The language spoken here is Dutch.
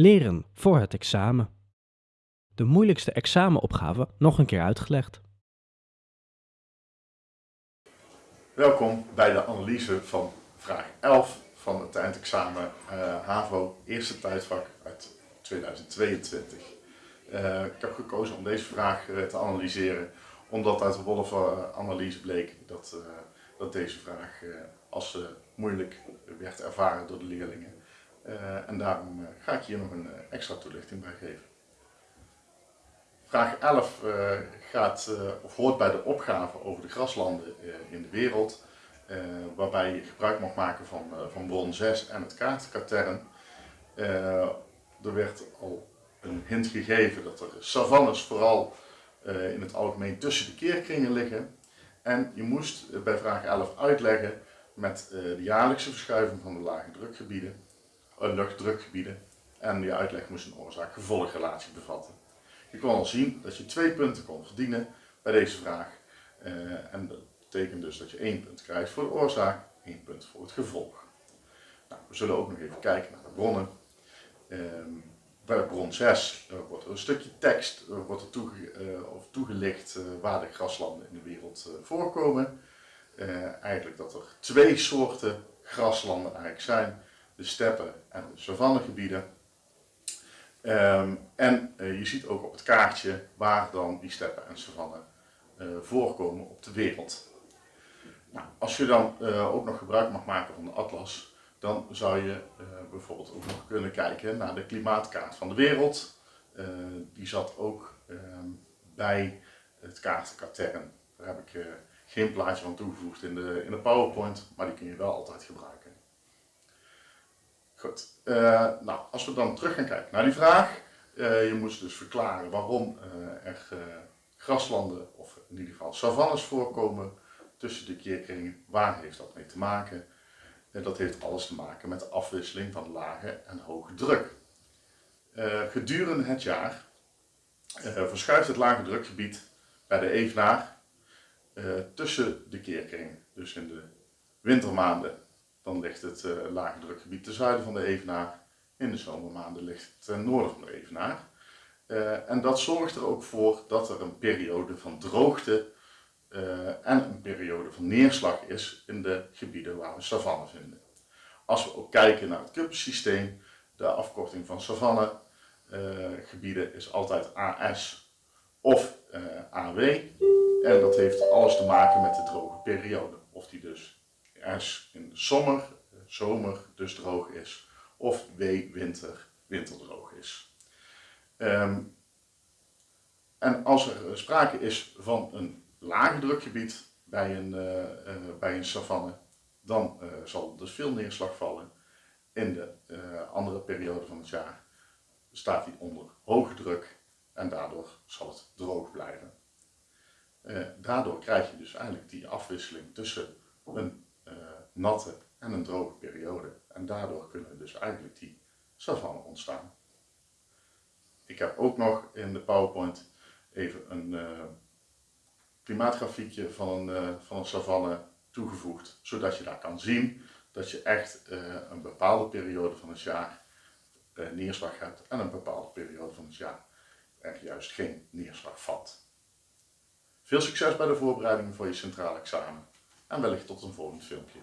Leren voor het examen. De moeilijkste examenopgave nog een keer uitgelegd. Welkom bij de analyse van vraag 11 van het eindexamen uh, HAVO eerste tijdvak uit 2022. Uh, ik heb gekozen om deze vraag uh, te analyseren omdat uit de Wolf-analyse bleek dat, dat deze vraag als moeilijk werd ervaren door de leerlingen. En daarom ga ik hier nog een extra toelichting bij geven. Vraag 11 uh, gaat, of hoort bij de opgave over de graslanden in de wereld, waarbij je gebruik mag maken van, van bron 6 en het kaartenkatern. er werd al een hint gegeven dat er savannes vooral in het algemeen tussen de keerkringen liggen. En je moest bij vraag 11 uitleggen met de jaarlijkse verschuiving van de lage drukgebieden, luchtdrukgebieden. En die uitleg moest een oorzaak-gevolgrelatie bevatten. Je kon al zien dat je twee punten kon verdienen bij deze vraag. Uh, en dat betekent dus dat je één punt krijgt voor de oorzaak, één punt voor het gevolg. Nou, we zullen ook nog even kijken naar de bronnen. Uh, bij bron 6 uh, wordt er een stukje tekst wordt er toege, uh, of toegelicht waar de graslanden in de wereld voorkomen. eigenlijk dat er twee soorten graslanden eigenlijk zijn. De steppen en de savannegebieden. Um, en uh, je ziet ook op het kaartje waar dan die steppen en savannen uh, voorkomen op de wereld. Nou, als je dan uh, ook nog gebruik mag maken van de atlas, dan zou je bijvoorbeeld ook nog kunnen kijken naar de klimaatkaart van de wereld. die zat ook ehm, bij het kaartenkatern. Daar heb ik geen plaatje van toegevoegd in de, in de PowerPoint, maar die kun je wel altijd gebruiken. Goed, uh, nou als we dan terug gaan kijken naar die vraag. Uh, je moest dus verklaren waarom uh, er graslanden of in ieder geval savannes voorkomen tussen de keerkringen. Waar heeft dat mee te maken? dat heeft alles te maken met de afwisseling van lage en hoge druk. gedurende het jaar verschuift het lage drukgebied bij de evenaar tussen de keerkringen. Dus in de wintermaanden dan ligt het uh, lage drukgebied ten zuiden van de Evenaar. In de zomermaanden ligt het ten noorden van de Evenaar. Uh, en dat zorgt er ook voor dat er een periode van droogte uh, en een periode van neerslag is in de gebieden waar we savanne vinden. Als we ook kijken naar het kuppensysteem, de afkorting van savanne gebieden is altijd AS of AW. En dat heeft alles te maken met de droge periode. Of die dus S in de zomer, zomer dus droog is, of W winter, winterdroog is. Um, en als er sprake is van een lage drukgebied bij een, uh, bij een savanne, dan uh, zal er dus veel neerslag vallen. In de andere periode van het jaar staat hij onder hoge druk en daardoor zal het droog blijven. daardoor krijg je dus eigenlijk die afwisseling tussen een natte en een droge periode. En daardoor kunnen dus eigenlijk die savannen ontstaan. Ik heb ook nog in de PowerPoint even een uh, klimaatgrafiekje van uh, van een savanne toegevoegd, zodat je daar kan zien dat je echt uh, een bepaalde periode van het jaar neerslag hebt en een bepaalde periode van het jaar er juist geen neerslag valt. Veel succes bij de voorbereidingen voor je centraal examen en wellicht tot een volgend filmpje.